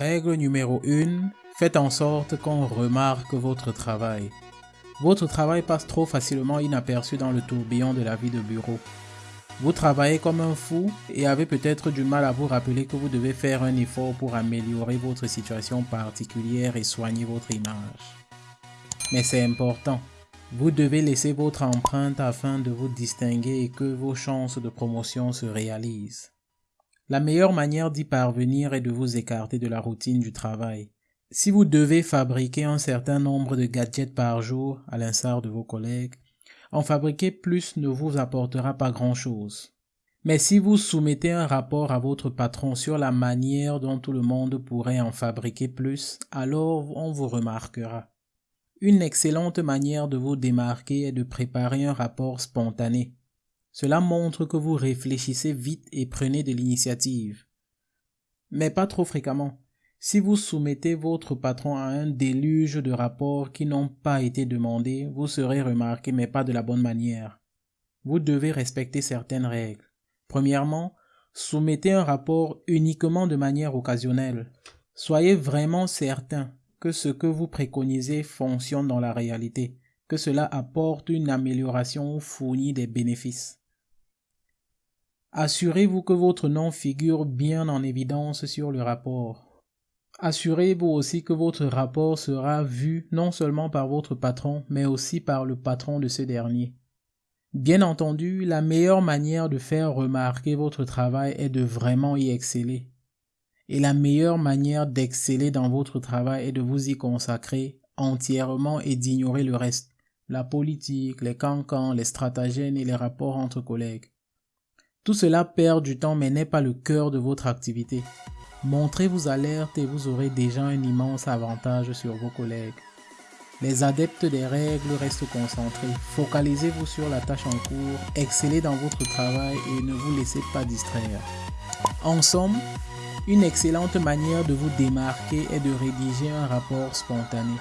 Règle numéro 1. Faites en sorte qu'on remarque votre travail. Votre travail passe trop facilement inaperçu dans le tourbillon de la vie de bureau. Vous travaillez comme un fou et avez peut-être du mal à vous rappeler que vous devez faire un effort pour améliorer votre situation particulière et soigner votre image. Mais c'est important. Vous devez laisser votre empreinte afin de vous distinguer et que vos chances de promotion se réalisent. La meilleure manière d'y parvenir est de vous écarter de la routine du travail. Si vous devez fabriquer un certain nombre de gadgets par jour, à l'instar de vos collègues, en fabriquer plus ne vous apportera pas grand-chose. Mais si vous soumettez un rapport à votre patron sur la manière dont tout le monde pourrait en fabriquer plus, alors on vous remarquera. Une excellente manière de vous démarquer est de préparer un rapport spontané. Cela montre que vous réfléchissez vite et prenez de l'initiative. Mais pas trop fréquemment. Si vous soumettez votre patron à un déluge de rapports qui n'ont pas été demandés, vous serez remarqué mais pas de la bonne manière. Vous devez respecter certaines règles. Premièrement, soumettez un rapport uniquement de manière occasionnelle. Soyez vraiment certain que ce que vous préconisez fonctionne dans la réalité, que cela apporte une amélioration ou fournit des bénéfices. Assurez-vous que votre nom figure bien en évidence sur le rapport. Assurez-vous aussi que votre rapport sera vu non seulement par votre patron, mais aussi par le patron de ce dernier. Bien entendu, la meilleure manière de faire remarquer votre travail est de vraiment y exceller. Et la meilleure manière d'exceller dans votre travail est de vous y consacrer entièrement et d'ignorer le reste, la politique, les cancans, les stratagèmes et les rapports entre collègues. Tout cela perd du temps mais n'est pas le cœur de votre activité. Montrez vos alertes et vous aurez déjà un immense avantage sur vos collègues. Les adeptes des règles restent concentrés. Focalisez-vous sur la tâche en cours, excellez dans votre travail et ne vous laissez pas distraire. En somme, une excellente manière de vous démarquer est de rédiger un rapport spontané.